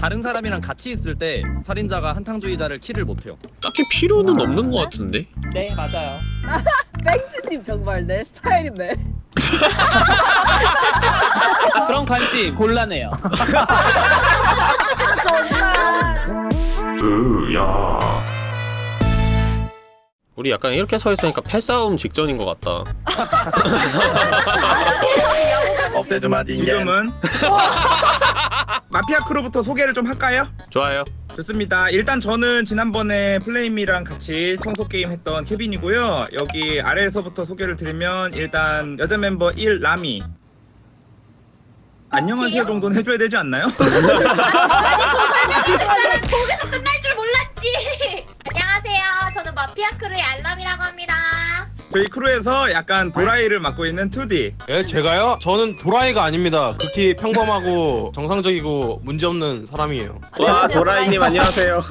다른 사람이랑 같이 있을 때 살인자가 한탕주의자를 킬을 못해요. 딱히 필요는 없는 것 같은데? 네 맞아요. 뺑치님 정말 내 스타일이네. 그런 관심 곤란해요. 우리 약간 이렇게 서 있으니까 패싸움 직전인 것 같다. 없애주마 지금은 마피아 크루부터 소개를 좀 할까요? 좋아요. 좋습니다. 일단 저는 지난번에 플레임이랑 같이 청소 게임 했던 케빈이고요. 여기 아래에서부터 소개를 드리면 일단 여자 멤버 알라미. 안녕하세요 정도는 해줘야 되지 않나요? 거기서 끝날 줄 몰랐지. 안녕하세요. 저는 마피아 크루의 알람이라고 합니다. 저희 크루에서 약간 도라이를 맡고 있는 2D. 예, 제가요? 저는 도라이가 아닙니다. 극히 평범하고 정상적이고 문제없는 사람이에요. 와 도라이님 안녕하세요.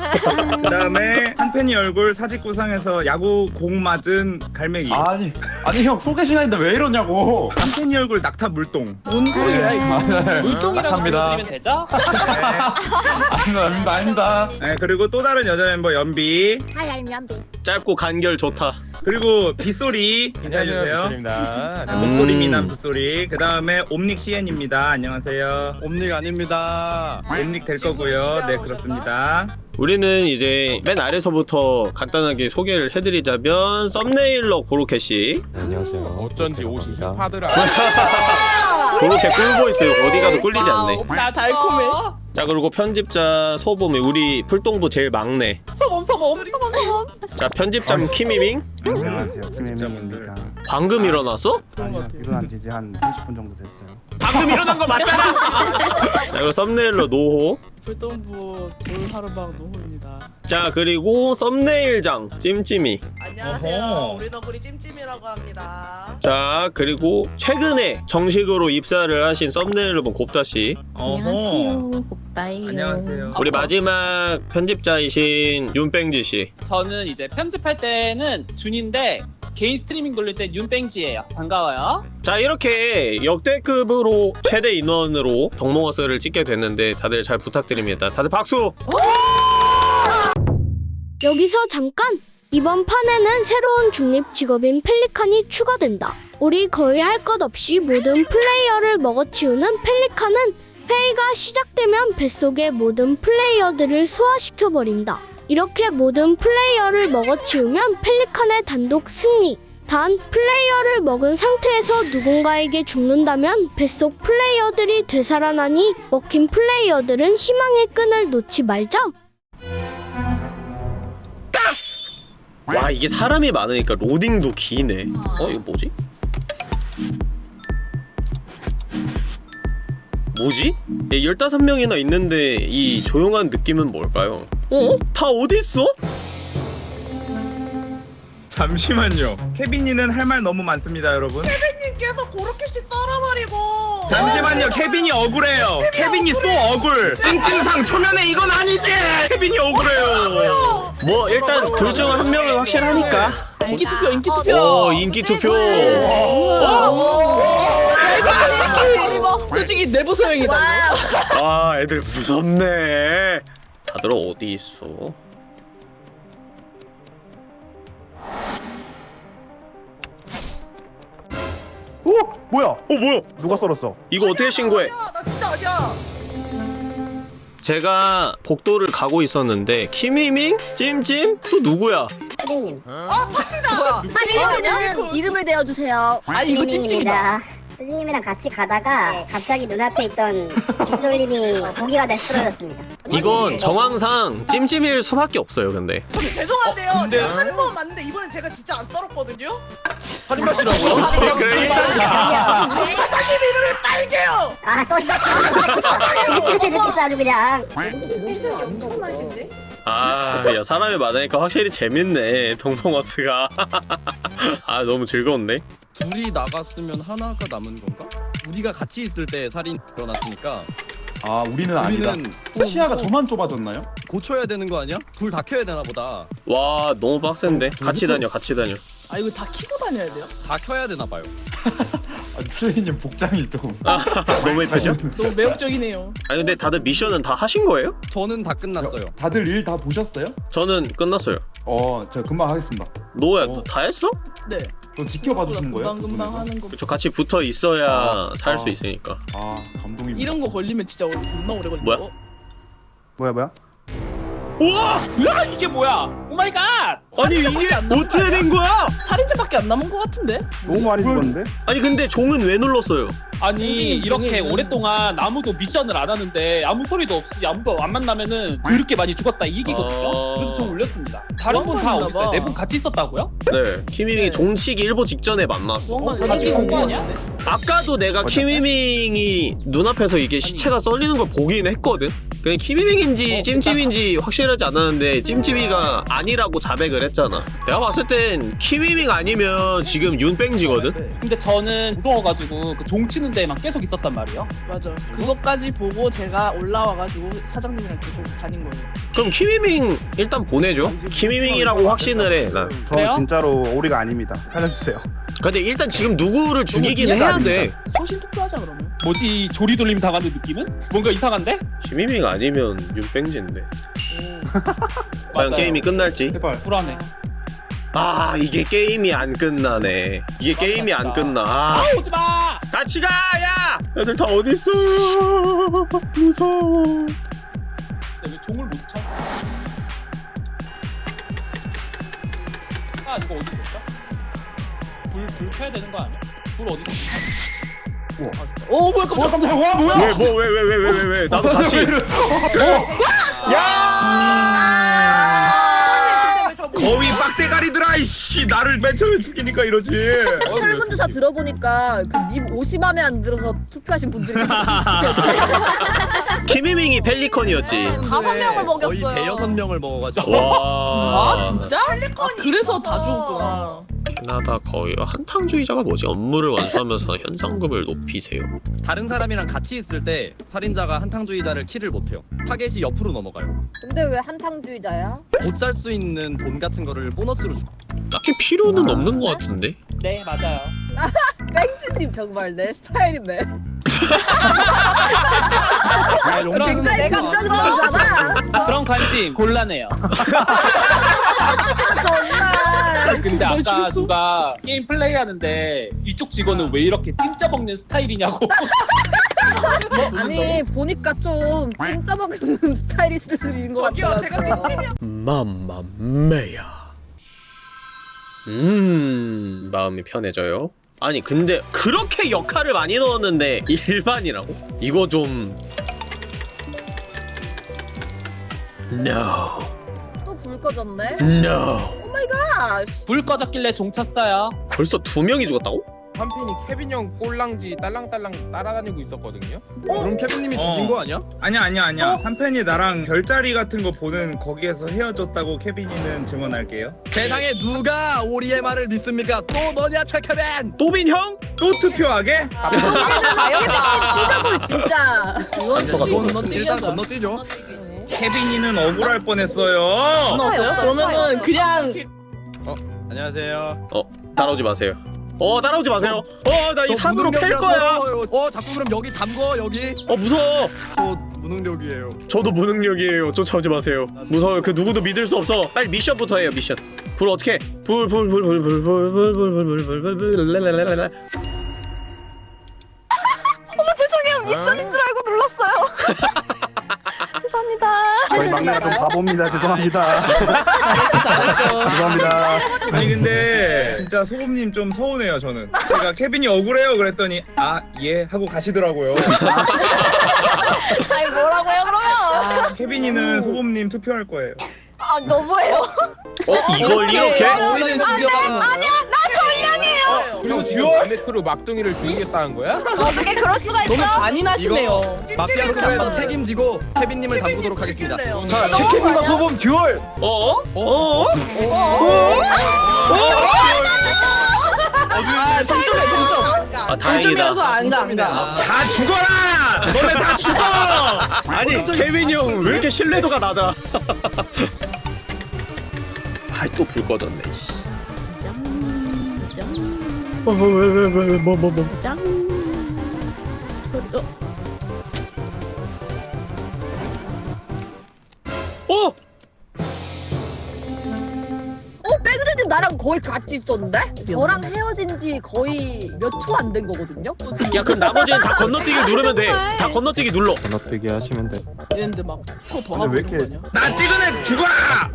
그 다음에 한팬이 얼굴 사직 구상에서 야구 공 맞은 갈매기. 아니 아니 형 소개 시간인데 왜 이러냐고 한팬이 얼굴 낙타 물동. 뭔 소리야 이거? 물동이라고 낙합니다. 불러드리면 되죠? 네. 아닙니다 아닙니다 네, 그리고 또 다른 여자 멤버 연비. 하이 알미안비. 짧고 간결 좋다. 그리고 빗소리 인사해주세요. 입니다. 목소리 음. 미남 빗소리. 그 다음에 옴닉 CN입니다. 안녕하세요. 옴닉 아닙니다. 옴닉 될 거고요. 네 그렇습니다. 우리는 이제 맨 아래서부터 간단하게 소개를 해드리자면 썸네일러 고로케 씨, 안녕하세요. 어쩐지 옷이 힙하더라. 고로케 꿀보이스 어디 가도 꿀리지 않네. 나 달콤해. 자 그리고 편집자 소범이 우리 풀동부 제일 막내. 소범 소범 소범 소범. 자 편집장 키미밍 안녕하세요. 김혜민입니다. 방금 일어났어? 아니요, 일어난 지 이제 한 30분 정도 됐어요. 방금 일어난 거 맞잖아. 자 그리고 썸네일러 노호. 불동부 돌하루방 노호입니다. 자 그리고 썸네일장 찜찜이. 안녕하세요. 어허. 우리 덕구리 찜찜이라고 합니다. 자 그리고 최근에 정식으로 입사를 하신 썸네일러분 곱다 씨. 어허. 오빠예요. 안녕하세요. 우리 마지막 편집자이신 윤뺑지 씨. 저는 이제 편집할 때는 준인데 개인 스트리밍 돌릴 땐 윤뺑지예요. 반가워요. 자 이렇게 역대급으로 최대 인원으로 덕몽어스를 찍게 됐는데 다들 잘 부탁드립니다. 다들 박수! 여기서 잠깐! 이번 판에는 새로운 중립 직업인 펠리칸이 추가된다. 우리 거의 할 것 없이 모든 플레이어를 먹어치우는 펠리칸은 회의가 시작되면 뱃속의 모든 플레이어들을 소화시켜버린다. 이렇게 모든 플레이어를 먹어치우면 펠리칸의 단독 승리. 단, 플레이어를 먹은 상태에서 누군가에게 죽는다면 뱃속 플레이어들이 되살아나니 먹힌 플레이어들은 희망의 끈을 놓지 말자. 와 이게 사람이 많으니까 로딩도 기네. 어 이거 뭐지? 뭐지? 예, 15명이나 있는데 이 조용한 느낌은 뭘까요? 어? 다 어딨어? 잠시만요. 케빈이는 할 말 너무 많습니다, 여러분. 님께서 고로케씨 썰어버리고. 잠시만요. 케빈이 억울해요. 케빈이 쏘 억울. 찡찡상 초면에 이건 아니지. 케빈이 억울해요. 뭐 일단 둘 중 한 명은 확실하니까 인기 투표 인기 투표. 어 인기 투표 솔직히 솔직히 내부 소형이다. 아 애들 무섭네 다들 어디 있어? 오 뭐야 어 뭐야 누가 썰었어 이거 어떻게 신고해? 나 진짜 아니야. 제가 복도를 가고 있었는데 키미밍? 찜찜? 또 누구야? 이름은 이름을 대어주세요. 아니 이거 찜찜이다. 선생님이랑 같이 가다가 갑자기 눈앞에 있던 빗솔님이 고기가 돼 쓰러졌습니다. 이건 정황상 찜찜일 수밖에 없어요 근데 죄송한데요. 제가 살인 번 맞는데 이번엔 제가 진짜 안 썰었거든요. 살인마시라고요? 사장님 이름이 빨개요. 아 또 시작했어. 지긋지긋해졌겠어 아주 그냥. 아야 사람이 많으니까 확실히 재밌네 동봉어스가 아 너무 즐거운데? 둘이 나갔으면 하나가 남은 건가? 우리가 같이 있을 때 살인 일어났으니까 아 우리는, 우리는 아니다 시야가 어, 어, 저만 좁아졌나요? 고쳐야 되는 거 아니야? 불 다 켜야 되나 보다 와 너무 빡센데 어, 같이 어, 다녀 같이 다녀 아 이거 다 키고 다녀야 돼요? 다 켜야 되나 봐요 아, 트레이님 복장이 좀 아, 너무 예쁘죠? 너무 매혹적이네요 아니 근데 다들 미션은 다 하신 거예요? 저는 다 끝났어요 다들 일 다 보셨어요? 저는 끝났어요 어 제가 금방 하겠습니다 너야 어. 다 했어? 네 또 지켜봐 주시는 거예요? 금방 금방 그 하는 거. 그쵸 같이 붙어 있어야 아, 살 아. 수 있으니까. 아 감동입니다. 이런 거 걸리면 진짜 오래, 겁나 오래 걸려. 뭐야? 뭐야 뭐야? 우와! 으아, 이게 뭐야? Oh my god! 아니 이게 어떻게 된 거야? 살인자밖에 안 남은 것 같은데? 너무 많이 죽었는데? 아니 근데 종은 왜 눌렀어요? 아니 이렇게 오랫동안 아무도 미션을 안 하는데 아무 소리도 없이 아무도 안 만나면은 그렇게 많이 죽었다 이기거든요? 아... 그래서 좀 울렸습니다 다른 분 다 없어요? 네분 같이 있었다고요? 네 키밍이 네. 종치기 일보 직전에 만났어 어, 같이 공부하냐? 아까도 내가 키밍이 눈앞에서 이게 시체가 썰리는 걸 보긴 했거든? 그냥 키미밍인지 어, 찜찜인지 확실하지 않았는데 찜찜이가 아. 아니라고 자백을 했잖아. 내가 봤을 땐 키미밍 아니면 지금 윤뺑지거든? 근데 저는 무서워가지고 그 종 치는 데만 계속 있었단 말이에요. 맞아. 그것까지 보고 제가 올라와가지고 사장님이랑 계속 다닌 거예요. 그럼 키미밍 일단 보내줘. 아, 키미밍이라고 확신을 해난. 저 진짜로 오리가 아닙니다. 살려주세요. 근데 일단 지금 누구를 죽이긴 해야 돼. 소신 투표하자 그러면. 뭐지 조리 돌림 당하는 느낌은? 뭔가 이상한데? 시미밍 아니면 육백지인데. 과연 맞아요. 게임이 끝날지? 제발 불안해. 아 이게 게임이 안 끝나네. 이게 게임이 안 끝나. 아. 아, 오지 마. 같이 가 야. 애들 다 어디 있어? 무서워. 근데 왜 종을 못 쳐? 아 이거 어디 있었어? 불, 불 켜야 되는 거 아니야? 불 어디서? 오 뭐야 깜짝 어, 깜짝 와 뭐야? 왜 뭐 왜 왜 왜 왜왜 뭐, 나도 어, 같이. 어? 야! 거위 빡대가리들아 이씨 나를 맨 처음에 죽이니까 이러지. 설문조사 들어보니까 그님 옷이 마음에 안 들어서 투표하신 분들이 김희밍이 펠리컨이었지. 네, 다섯 네, 명을 먹였어요. 대여섯 명을 먹어가지고 와. 아 진짜? 아, 그래서 다 죽었구나. 캐나다. 거의 한탕주의자가 뭐지? 업무를 완수하면서 현상금을 높이세요? 다른 사람이랑 같이 있을 때 살인자가 한탕주의자를 킬을 못해요. 타겟이 옆으로 넘어가요. 근데 왜 한탕주의자야? 못 살 수 있는 돈 같은 거를 보너스로 주 딱히 필요는 아. 없는 것 같은데? 네 맞아요. 땡치님 정말 내 스타일이네 그럼 내가 걱정스러잖아. 그런 관심 곤란해요. 정말. 근데 아까 죽였어? 누가 게임 플레이 하는데 이쪽 직원은 왜 이렇게 찜짜 먹는 스타일이냐고 아니 보니까 좀 진짜 먹는 스타일리스트인 것 같아요. 맘마메야. 음 마음이 편해져요. 아니 근데 그렇게 역할을 많이 넣었는데 일반이라고? 이거 좀... No. 꺼졌네? No. Oh my god! 불 꺼졌길래 종 쳤어요. 벌써 두 명이 죽었다고? 한편이 케빈 형 꼴랑지 딸랑딸랑 따라다니고 있었거든요. 그럼 케빈님이 어. 죽인 거 아니야? 아니야 아니야 아니야. 한편이 나랑 별자리 같은 거 보는 거기에서 헤어졌다고 케빈이는 증언할게요. 세상에 누가 오리의 말을 믿습니까? 또 너냐 최케빈! 또빈 형? 또 투표하게? 아, 여기는 진짜 진짜. 건너뛰 일단 건너뛰죠. 케빈이는 억울할 뻔했어요. 나왔어요? 그러면은 그냥 어 안녕하세요. 어 따라오지 마세요. 어 따라오지 마세요. 어 나 이 산으로 팰 거야. 어 자꾸 그럼 여기 담궈 여기. 어 무서워. 저 무능력이에요. 저도 무능력이에요. 쫓아오지 마세요. 무서워요. 그 누구도 믿을 수 없어. 빨리 미션부터 해요 미션. 불 어떻게? 불불불불불불불불불불불불불불불불 어머 죄송해요 미션인 줄 알고 눌렀어요. 희 막내가 좀 바보입니다. 죄송합니다. 잘했어 잘했어. 죄송합니다. 아니 근데 진짜 소금님 좀 서운해요 저는 제가 케빈이 억울해요 그랬더니 아 예 하고 가시더라고요 아니 뭐라고요 그러면? 케빈이는 소금님 투표할 거예요 아 너무해요. 어 이걸 이렇게? 죽여가는 거예요? 그리고 duel 마네크로 막둥이를 죽이겠다는 거야? 어떻게 그럴 수가 있어? 너무 잔인하시네요. 마피아 크루에서 책임지고 케빈님을 담그도록 하겠습니다. 자 치킨과 소범 duel 어? 어? 아 동점이야 동점. 아 동점이어서 안가 안가. 다 죽어라 너네 다 죽어 아니 케빈이 형 왜 이렇게 신뢰도가 낮아 아이 또 불 꺼졌네 씨. 왜왜왜뭐뭐뭐 짱. 어, 어? 어 백그레님 나랑 거의 같이 있었는데? 저랑 헤어진 지 거의 몇 초 안 된 거거든요? 야 그럼 나머지는 다 건너뛰기 누르면 돼 다 건너뛰기 눌러 건너뛰기 하시면 돼. 이랬는데 막초더 하고 왜 이렇게-? 나 찍은 애 죽어라!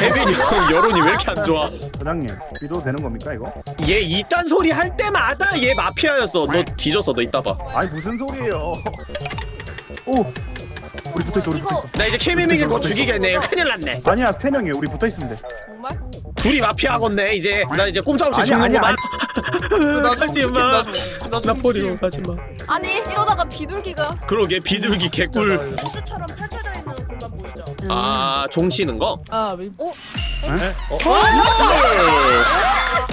케빈이 형 여론이 왜 이렇게 안 좋아? 사장님 믿어도 되는 겁니까 이거? 얘 이딴 소리 할 때마다 얘 마피아였어. 너 뒤졌어 너 이따 봐나 아니 무슨 소리예요? 오! 우리 붙어 있어 우리 붙어 있어. 이제 케미밍을 곧 죽이겠네. 큰일 났네. 아니야 세 명이에요. 우리 붙어 있으면 돼. 정말? 둘이 마피아겠네 이제. 나 이제 꼼짝없이 아니야, 아니야, 죽는구만 가지마. 나 버리고 가지마. 아니 이러다가 비둘기가 그러게 비둘기 개꿀 아 종치는 거? 아 왜? 어?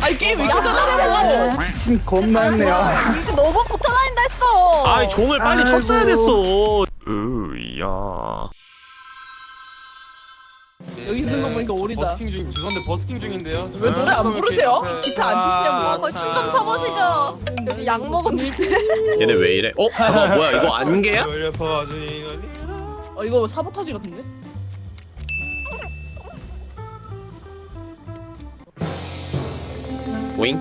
아니 게임 왜 이렇게 짜증나? 침 겁나 했네요. 이거 너무 붙어 다닌다 했어 아이 종을 빨리 아이고. 쳤어야 됐어 으야 여기 있는 거 보니까 오리다. 버스킹 중 죄송한데 버스킹 중인데요. 왜 노래 안 부르세요? 네. 기타 안 치시냐고. 어, 춤좀 춰보시죠 여기 약 먹었는데 얘네 왜 이래? 어? 잠깐 뭐야 이거 안개야? 어 이거 사보타지 같은데? 오잉?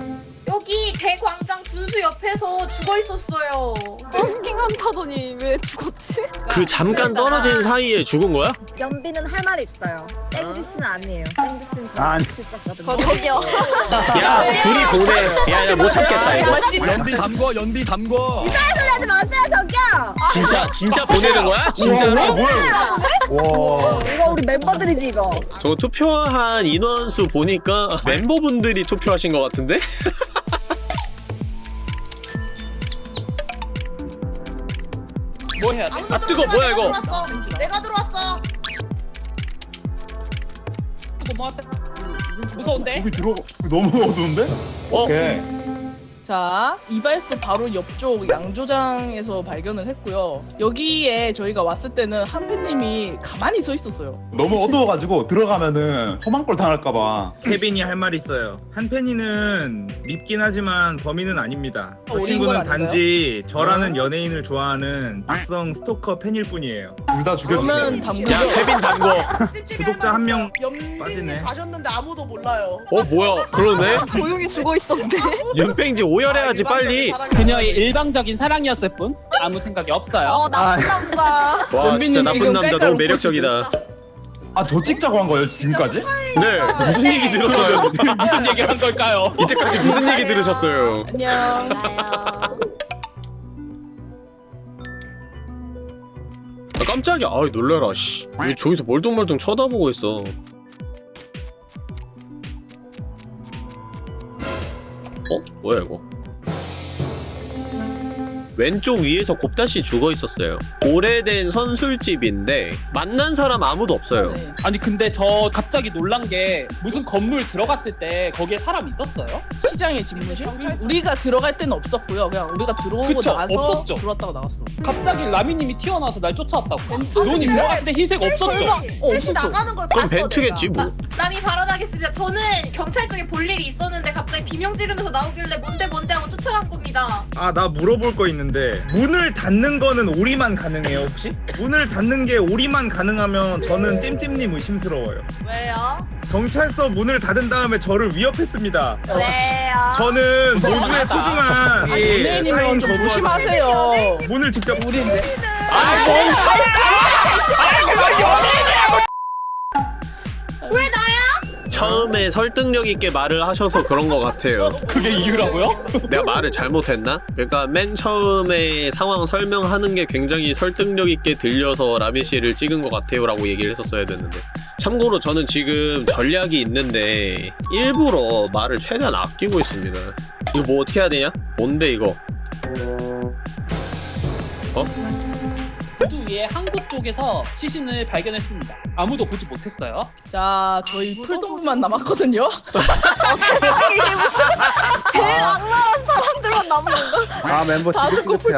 여기 대광장 분수 옆에서 죽어 있었어요. 버스킹 한다더니 왜 죽었지? 그 잠깐 떨어진 사이에 죽은 거야? 연비는 할 말이 있어요 땡지스는 아니에요 땡지스는 아니. 있었거든요 저기요 야 둘이 보내 야야 못 참겠다 이거 연비 담궈 연비 담궈 하지 마세요 저기요 진짜 진짜 보내는 거야? 진짜로? 와. 이거 우리 멤버들이지 이거 저 투표한 인원수 보니까 멤버분들이 투표하신 것 같은데? 뭐 해야 돼? 아 뜨거 뭐야 이거 내가 들어왔어 이거 뭐? 무서운데? 여기 들어 너무 어두운데? 어? 오케이. 자, 이발소 바로 옆쪽 양조장에서 발견을 했고요. 여기에 저희가 왔을 때는 한배님이 가만히 서 있었어요. 너무 어두워가지고 들어가면은 걸 당할까봐. 케빈이 할 말이 있어요. 한펜이는 밉긴 하지만 범인은 아닙니다. 저 어린 친구는 건 아닌가요? 단지 저라는 연예인을 좋아하는 악성 스토커 팬일 뿐이에요. 둘 다 죽여주세요. 그러면 담그죠. 야 케빈 담궈 구독자 한 명 빠지네. 가셨는데 아무도 몰라요 어 뭐야 그러네? 조용히 죽어 있었는데 윤뺑지 오열해야지 빨리 그녀의 일방적인 사랑이었을 뿐 아무 생각이 없어요. 어 나쁜 남자 와 진짜 나쁜 지금 남자 너무 매력적이다 아 저 찍자고 한 거예요 지금까지? 네 무슨 얘기 들었어요? 무슨 얘기를 한 걸까요? 이때까지 무슨 얘기 들으셨어요? 안녕. 아, 깜짝이야 아이 놀래라 씨. 왜 저기서 멀뚱멀뚱 쳐다보고 있어 어? 뭐야 이거 왼쪽 위에서 곱다시 죽어 있었어요 오래된 선술집인데 만난 사람 아무도 없어요 네. 아니 근데 저 갑자기 놀란 게 무슨 건물 들어갔을 때 거기에 사람 있었어요? 시장의 집무실? 우리가 들어갈 때는 없었고요. 그냥 우리가 들어오고 그쵸, 나서 없었죠. 들어왔다가 나갔어. 갑자기 라미님이 튀어나와서 날 쫓아왔다고. 벤트? 논이 들어갔을 때 흰색 없었죠. 어 없었어. 나가는 걸 그럼 벤트겠지. 뭐 남이 발언하겠습니다. 저는 경찰 쪽에 볼 일이 있었는데 갑자기 비명 지르면서 나오길래 뭔데 뭔데 하고 쫓아간 겁니다. 아 나 물어볼 거 있는데 문을 닫는 거는 오리만 가능해요 혹시? 문을 닫는 게 오리만 가능하면 저는 찜찜님 의심스러워요. 왜요? 경찰서 문을 닫은 다음에 저를 위협했습니다. 왜요? 저는 모두의. 소중한 이 연예인이면 사인 좀 조심하세요. 문을 직접 우리인데. 아왜 나야? 처음에 설득력 있게 말을 하셔서 그런 것 같아요 그게 이유라고요? 내가 말을 잘못했나? 그러니까 맨 처음에 상황 설명하는 게 굉장히 설득력 있게 들려서 라미 씨를 찍은 것 같아요 라고 얘기를 했었어야 됐는데 참고로 저는 지금 전략이 있는데 일부러 말을 최대한 아끼고 있습니다. 이거 뭐 어떻게 해야 되냐? 뭔데 이거? 구두 위에 한국 쪽에서 시신을 발견했습니다. 아무도 보지 못했어요. 자, 저희 풀동부만 남았거든요. 이게 무슨 제일 악랄한 사람들만 남은 건가? 아 멤버 다들 지긋지긋해.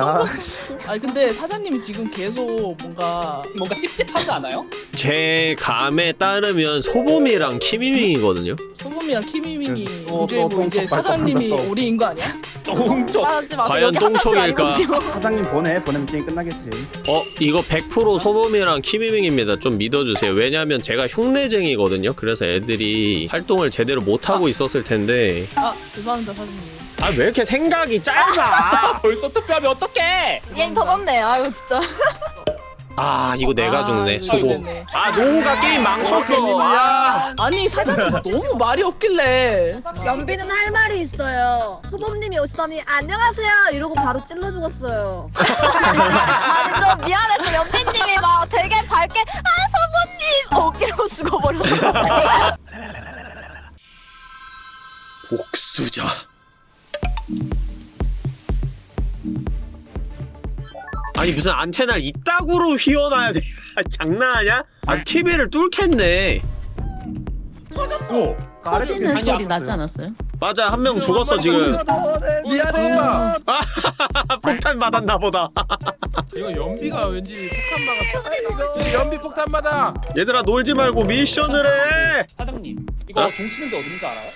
아니 근데 사장님이 지금 계속 뭔가 뭔가 찝찝하지 않아요? 제 감에 따르면 소범이랑 키미밍이거든요 소범이랑 키미밍이 그, 어, 구조해보 어, 이제 똥 사장님이. 오리인 거 아니야? 하지 마세요. 과연 똥촉일까? 사장님 보내 보내면 게임 끝나겠지. 어 이거 100% 소범이랑 키미밍입니다 좀 믿어주세요 왜냐면 제가 흉내쟁이거든요 그래서 애들이 활동을 제대로 못하고 있었을 텐데 아 죄송합니다 사장님. 아왜 이렇게 생각이 짧아 벌써 투표하면 어떡해? 게임 터졌네. 아유 진짜. 아 이거 내가 아, 죽네. 이거 수고. 됐네. 아 노우가 게임 망쳤어. 아. 아니 사장님 너무 말이 없길래. 연비는 할 말이 있어요. 소범님이 오시더니 안녕하세요. 이러고 바로 찔러 죽었어요. 아니 좀 미안해서 연비님이 막 되게 밝게 아 소범님! 어깨로 죽어버렸어. 복수자 아니 무슨 안테나를 이따구로 휘어놔야 돼 장난하냐? 아 TV를 뚫겠네 오. 터지는 소리 나지 나왔어요. 않았어요? 맞아 한 명 죽었어 지금 미안해. 폭탄 받았나 보다 이거 연비가 왠지 폭탄 막았어. 연비 폭탄 받아. 얘들아 놀지 말고 미션을 해 사장님 이거 어? 동 치는데 어딘지 알아요?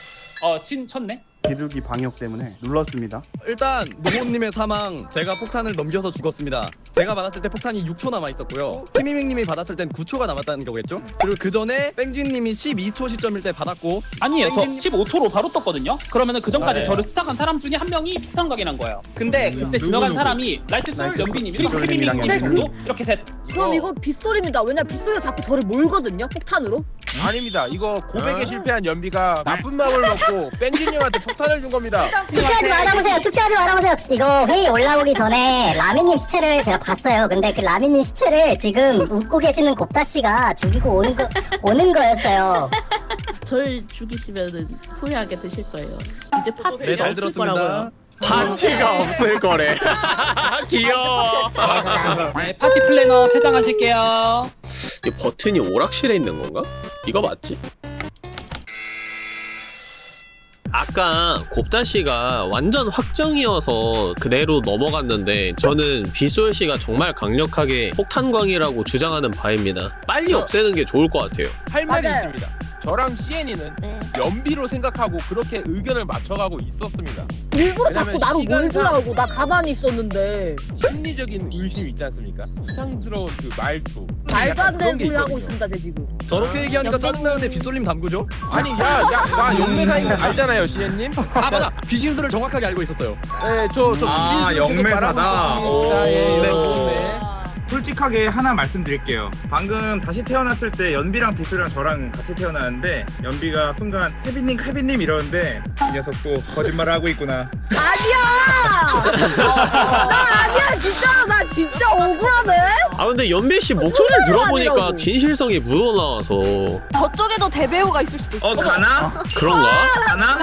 어, 친 쳤네. 비둘기 방역 때문에 눌렀습니다. 일단 노모님의 사망 제가 폭탄을 넘겨서 죽었습니다. 제가 받았을 때 폭탄이 6초 남아 있었고요. 키미밍님이 받았을 땐 9초가 남았다는 거겠죠? 그리고 그 전에 뺑진님이 12초 시점일 때 받았고 아니에요. 저 땡긴- 15초로 바로 떴거든요. 그러면은 그 전까지 아, 네. 저를 수상한 사람 중에 한 명이 폭탄 각인한 거예요. 근데 그때 지나간 사람이 라이트솔, 라이트솔, 연비님, 그리고 연비님. 정도 이렇게 셋. 그럼 이거 빗소리입니다. 왜냐 빗소리가 자꾸 저를 몰거든요. 폭탄으로. 아닙니다. 이거 고백에 실패한 연비가 나쁜 마음을 먹고 뺑진 형한테 폭탄을 준 겁니다. 투표하지 말아보세요. 투표하지 말아보세요. 이거 회의 올라오기 전에 라미님 시체를 제가 봤어요. 근데 그 라미님 시체를 지금 웃고 계시는 곱다 씨가 죽이고 오는 거 오는 거였어요. 절 죽이시면은 후회하게 되실 거예요. 이제 파티가 네, 잘 없을 들었습니다. 거라고요. 파티가 없을 거래 귀여워 네, 파티 플래너 퇴장하실게요. 이 버튼이 오락실에 있는 건가? 이거 맞지? 아까 곱다 씨가 완전 확정이어서 그대로 넘어갔는데 저는 비솔 씨가 정말 강력하게 폭탄광이라고 주장하는 바입니다. 빨리 없애는 게 좋을 것 같아요. 할 말이 맞아요. 있습니다. 저랑 CN이는 네. 연비로 생각하고 그렇게 의견을 맞춰가고 있었습니다. 일부러 자꾸 나로 몰더라고. 나 가만히 있었는데. 심리적인 의심 있지 않습니까? 수상스러운 그 말투. 말도 안 되는 소리 하고. 있습니다. 제 지금. 저렇게 얘기하니까 짜증나는데 빗솔님 담그죠? 아니 야야나 영매사인 거 알잖아요 CN님. 아 맞아 비신수를 정확하게 알고 있었어요. 네저저 아, 영매사다. 예, 네. 네. 솔직하게 하나 말씀드릴게요. 방금 다시 태어났을 때 연비랑 비수랑 저랑 같이 태어났는데 연비가 순간 케빈님 케빈님 이러는데 이 녀석도 거짓말을 하고 있구나. 아니야. 나 아니야. 진짜로 나 진짜 억울하네. 아 근데 연배 씨 목소리를 들어보니까 아니라고. 진실성이 묻어나와서 저쪽에도 대배우가 있을 수도 있어. 어 가나? 그런가? 가나?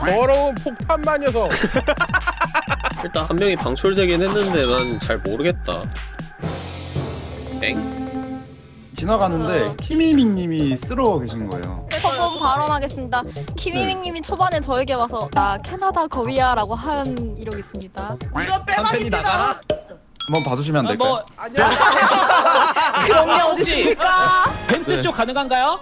더러운 폭탄만 녀석. 일단 한 명이 방출되긴 했는데 난 잘 모르겠다. 엥? 지나가는데 키미밍님이 쓰러 계신 거예요. 처음 발언하겠습니다. 키미밍님이 초반에 저에게 와서 나 캐나다 거위야 라고 한 이력이 있습니다. 한팬이 나가라. 한번 봐주시면 안 아, 될까요? 뭐 그런 게 어디 있습니까? 벤트쇼 가능한가요?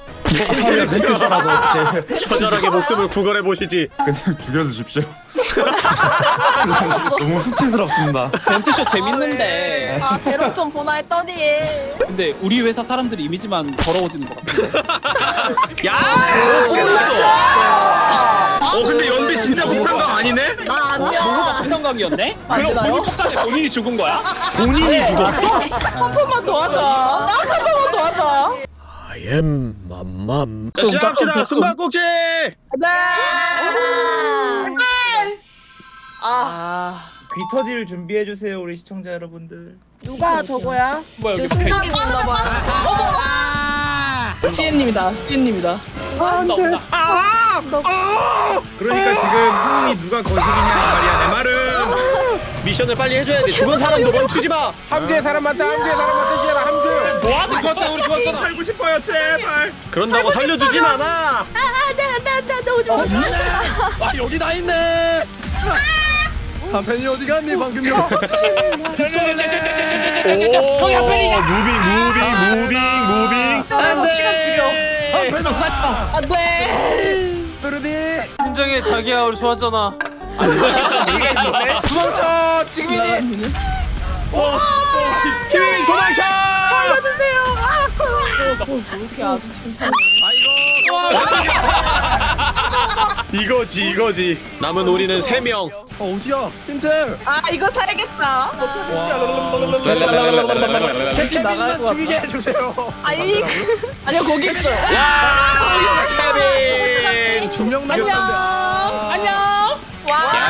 처절하게 목숨을 구걸해 보시지. 그냥 죽여주십시오. 너무 수치스럽습니다. 벤트쇼 재밌는데. 아 제로 좀 보나 했더니 근데 우리 회사 사람들 이미지만 더러워지는 것 같아. 야! 어 근데 연비 진짜 못한거 아니네? 나 뭐가 아니야. 폭탄광이었네? 맞나요? 그럼 본인 폭탄에 본인이 죽은 거야? 본인이 죽었어? 한 번만 더 하자. 한 번만 더 하자. I am 맘맘. 자 시작합시다. 숨바꼭질. 네. 아귀 터질 준비해 주세요 우리 시청자 여러분들. 누가 저거야? 뭐야 제 여기 심장이 있나 봐. CN님이다. CN님이다. 온다 온다. 그러니까 지금 상황이 누가 이 말이야 내 말은. 미션을 빨리 해줘야 돼. 죽은 사람도 멈추지 마. 함께 사람 많다. 함께 사람 많다. 시연아 함께. 뭐하는 거지? 우리 좋았잖아. 살고 싶어요 제발. 그런다고 살려주진 않아. 안돼안돼안돼 오지 마. 아 여기 다 있네. 한팬이 어디 갔니 방금 전 오? moving moving moving moving. 안돼. 안돼. 뚜루디. 심장에 자기야 우리 좋았잖아. 도망쳐 지금이니. 키위 도망쳐! 살려주세요. 아, 뭐 이렇게 아주 칭찬. 이거지 이거지. 남은 우리는 세 명. 어 어디야? 힌트. 아 이거 살겠다. 뭐 캡틴 캡틴 나갈 것 같다. 죽이게 해주세요. 아니 아니요 거기 있어요. 두명 안녕. 남겼는데. 안녕. 와. 야.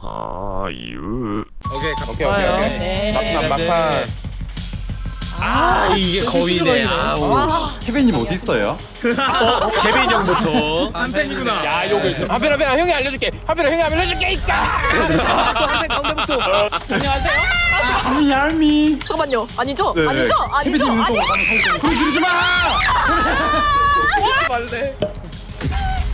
아유. 오케이 오케이. 오케이 오케이. 네. 막판 막판. 아 이게 거위네. 아우. 씨. 케빈님 어디 있어요? 어 케빈 형부터. 한 팬이구나 야 욕을 좀. 하필 하필 형이 알려줄게. 하필 형이 알려줄게. 이까. 가운데부터. 안녕하세요. 알미. 잠깐만요. 아니죠? 네. 아니죠? 아니죠? 케빈님 아니. 또 거기 들이지 마. 말래.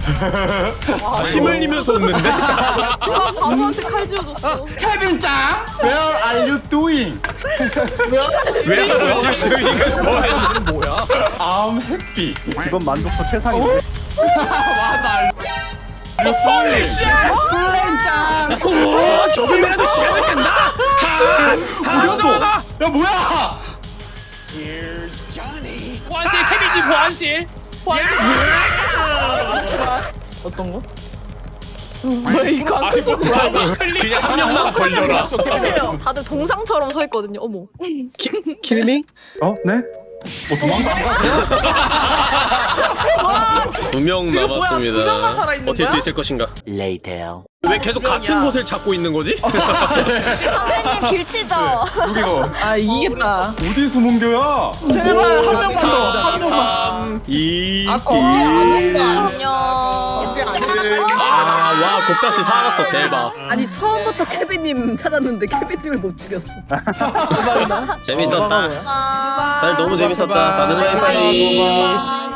침 흘리면서 웃는데? 바보한테 칼 쥐어줬어. 케빈 짱. Where are you doing? 왜 이거 뭐야? 뭐야? I'm happy. 이번 만족도 최상인데. Holy shi! 오, 조금이라도 시간을 끈다. 한, 어디갔어? 야 뭐야? 보안실 케빈님 보안실. 보안실. 어떤 거? 왜이 광고 속 그냥 한 명만 걸려라. 다들 동상처럼 서 있거든요. 어머. 키미밍? 어? 네? 뭐 도망가 안 가세요? 두명 지금 뭐야? 두 명만 남았습니다. 버틸 수? 있을 것인가? Later. 왜 계속 같은 곳을 찾고 있는 거지? 선생님 길치죠? 여기가 아 이기겠다. 어디 숨은 거야? 제발 한 명만 더. 4, 3, 2, 아 거기 아닌가? 안녕. 아, 와, 곱다시 살았어. 대박. 아니 처음부터 케빈님 찾았는데 케빈님을 못 죽였어. 재밌었다. 아. 다들 너무 재밌었다. 다들 바이바이.